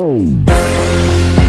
Whoa.